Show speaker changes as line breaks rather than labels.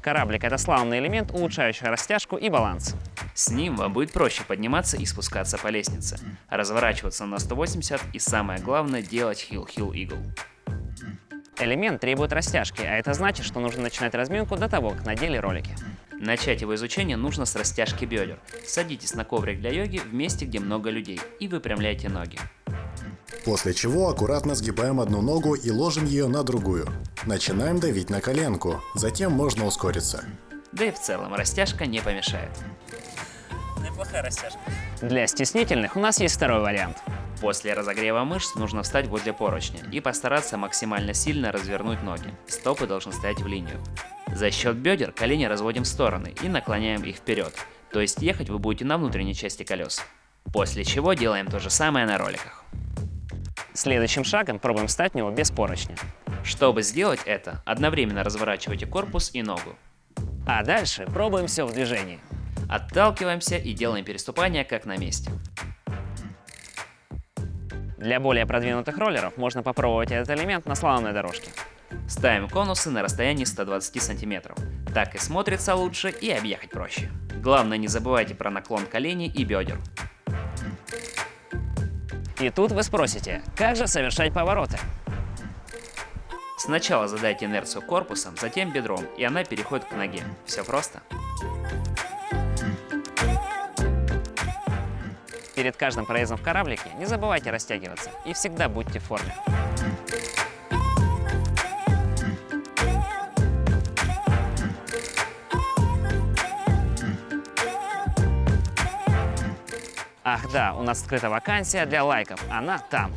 Кораблик – это славный элемент, улучшающий растяжку и баланс.
С ним вам будет проще подниматься и спускаться по лестнице, разворачиваться на 180 и самое главное делать хил-хил игл.
Элемент требует растяжки, а это значит, что нужно начинать разминку до того, как надели ролики.
Начать его изучение нужно с растяжки бедер. Садитесь на коврик для йоги в месте, где много людей, и выпрямляйте ноги.
После чего аккуратно сгибаем одну ногу и ложим ее на другую. Начинаем давить на коленку, затем можно ускориться.
Да и в целом растяжка не помешает.
Неплохая растяжка. Для стеснительных у нас есть второй вариант.
После разогрева мышц нужно встать возле поручня и постараться максимально сильно развернуть ноги. Стопы должны стоять в линию. За счет бедер колени разводим в стороны и наклоняем их вперед, то есть ехать вы будете на внутренней части колес. После чего делаем то же самое на роликах.
Следующим шагом пробуем встать в него без поручня.
Чтобы сделать это, одновременно разворачивайте корпус и ногу.
А дальше пробуем все в движении.
Отталкиваемся и делаем переступание как на месте.
Для более продвинутых роллеров можно попробовать этот элемент на слаломной дорожке.
Ставим конусы на расстоянии 120 сантиметров. Так и смотрится лучше и объехать проще. Главное не забывайте про наклон коленей и бедер.
И тут вы спросите, как же совершать повороты?
Сначала задайте инерцию корпусом, затем бедром, и она переходит к ноге. Все просто.
Перед каждым проездом в кораблике не забывайте растягиваться и всегда будьте в форме. Ах да, у нас открыта вакансия для лайков, она там.